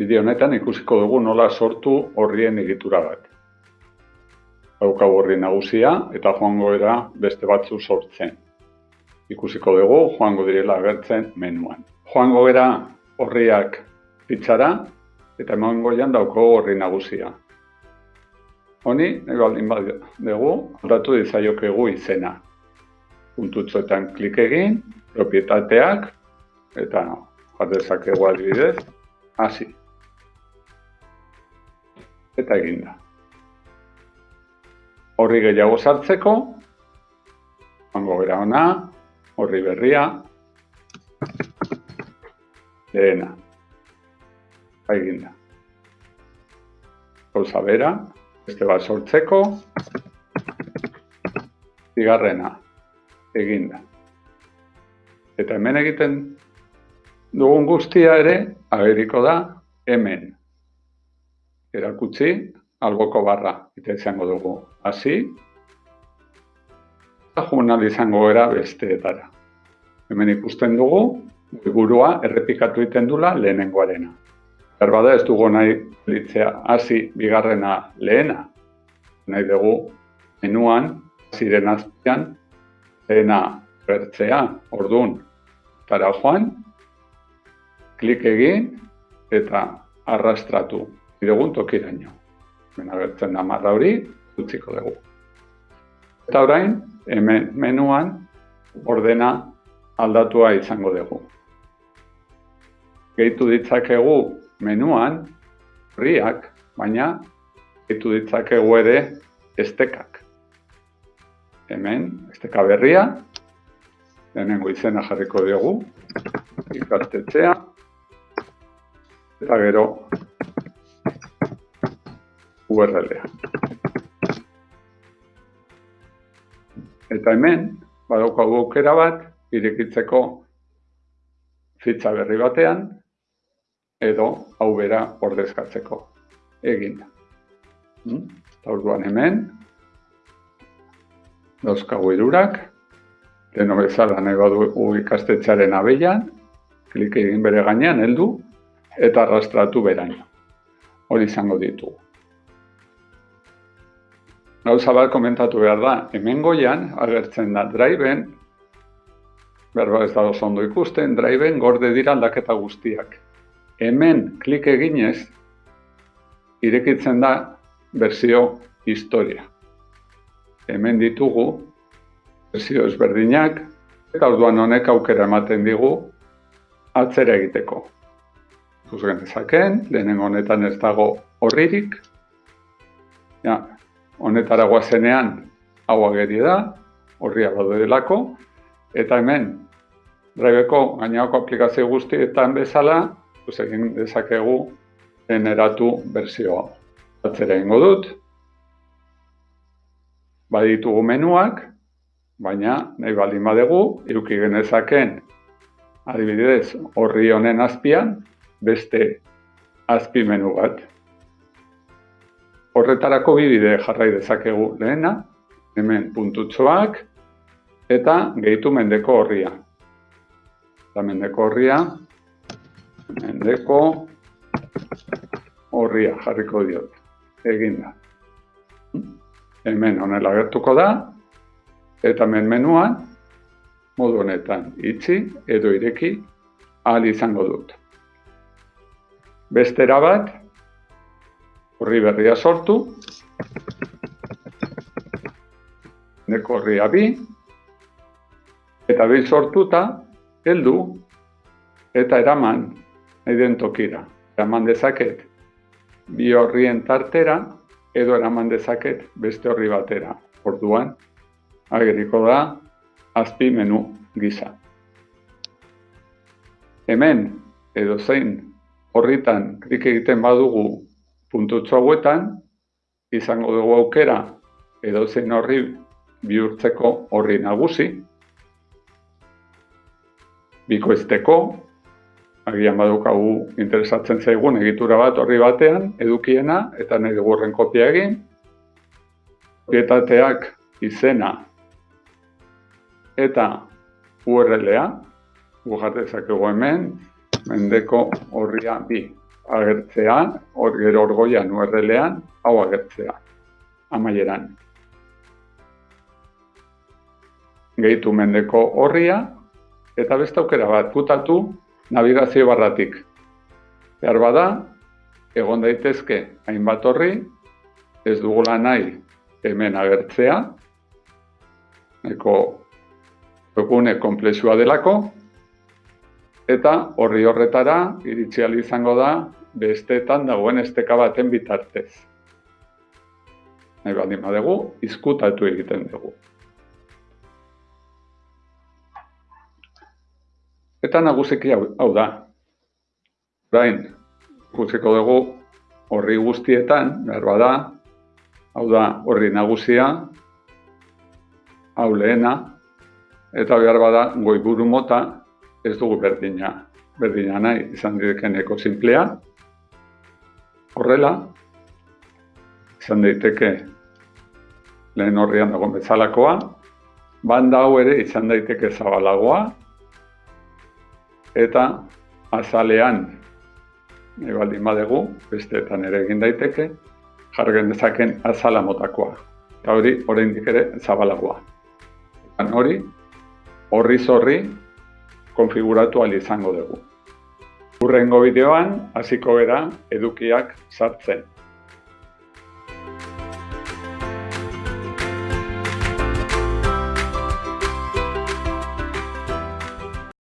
Bideo honetan ikusiko dugu nola sortu horrien egitura bat. Daukau horri nagusia eta joango era beste batzu sortzen. Ikusiko dugu joango direla agertzen menuan. Joango era horriak pitzara eta emango jan dauko horri nagusia. Honi, nahi baldin bat dugu, aldatu dizaiokegu izena. Puntutzoetan klik egin, propietateak, eta jardezakegu adibidez, hasi eta eginda. Horri gehiago sartzeko, hango bera ona, horri berria, lehena, eginda. Gauza bera, beste bat sortzeko, zigarrena, eginda. Eta hemen egiten dugun guztia ere, ageriko da, hemen erakutsi alboko barra eta izango dugu hasi eta joan izango era besteetara. Hemen ikusten dugu, burua errepikatu egiten dula lehenengoarena. Berbada ez dugu nahi litzea hasi bigarrena lehena. Nahi dugu menuan, ziren azpian, lehena bertzea, orduan, tara joan, klik egin eta arrastratu dugun tokiraino. Hemen agertzen da marra hori, utziko dugu. Eta orain, hemen menuan ordena aldatua izango dugu. Gehitu ditzakegu menuan horriak, baina gehitu ditzakegu ere estekak. Hemen, esteka berria, lehenengo izena jarriko dugu, ikastetxea, eta gero URL-a. Eta hemen, badaukagu aukera bat, irekitzeko fitza berri batean, edo hau bera ordezkatzeko egin. Hmm? Hemen, dauzkagu irurak, deno bezala nahi badu ikastetxaren abeian, klik egin bere gainean, heldu, eta arrastratu beraino. Hori izango ditugu gauza bat komentatu behar da, hemen goian agertzen da driven, berba ez da oso ondo ikusten, driven gorde dira aldaketa guztiak. Hemen klik eginez, irekitzen da berzio historia. Hemen ditugu berzio ezberdinak, eta orduan honek aukera ematen digu atzera egiteko. Zuzgen ezaken, lehenen honetan ez dago horririk, ja, honetara guazenean hau ageri da, horria badu delako, eta hemen, Driveko gainako aplikazio guztietan bezala, egin dezakegu generatu berzioa. Atzera ingo dut, baditugu menuak, baina nahi baldin badegu, iruki genezaken adibidez horri honen azpian, beste azpi menu bat. Horretarako bi bide jarrai dezakegu lehena, hemen puntutxoak eta gehitu mendeko horria. Eta mendeko horria, mendeko horria jarriko diot, egin. Hemen honela gertuko da, eta hemen menuan, modu honetan itxi edo ireki ahal izango dut. Bestera bat, horri berria sortu, neko horria bi, eta bi sortuta, heldu, eta eraman, den tokira. Eraman dezaket, bi horrien tartera, edo eraman dezaket beste horri batera. Orduan, ageriko da, azpi menu gisa. Hemen, edo zein, horritan klik egiten badugu puntutxo hauetan, izango dugu aukera edo zein horri bihurtzeko horri nagusi, bikoizteko, agian badukagu interesatzen zaigun egitura bat horri batean, edukiena eta nahi dugurren kopia egin, propietateak izena eta URL-a, gujartezakegu hemen, mendeko horria bi. Agertzea, hor gero orgoian URL-ean, hau agertzea, amaieran. Gehitu mendeko horria, eta beste aukera bat, putatu navigazio barratik. Behar bada, egon daitezke hainbat horri, ez dugula nahi hemen agertzea, eko egune komplexua delako, eta horri horretara iritsi izango da besteetan dagoen esteka baten bitartez. Nahi baldin badegu, izkutatu egiten dugu. Eta nagusiki hau, hau da. Orain, ikusiko dugu horri guztietan, behar bada, hau da horri nagusia, hau lehena, eta behar bada goiburu mota, ez dugu berdina, berdina nahi izan direkeneko simplea. Horrela, izan daiteke lehen horrian dago bezalakoa, banda hau ere izan daiteke zabalagoa, eta azalean, nahi baldin badegu, besteetan ere egin daiteke, jargen dezaken azala motakoa. Eta hori, oraindik ere, zabalagoa. Hori, horri zorri, konfiguratu al izango dugu. Urrengo bideoan hasiko gara edukiak sartzen.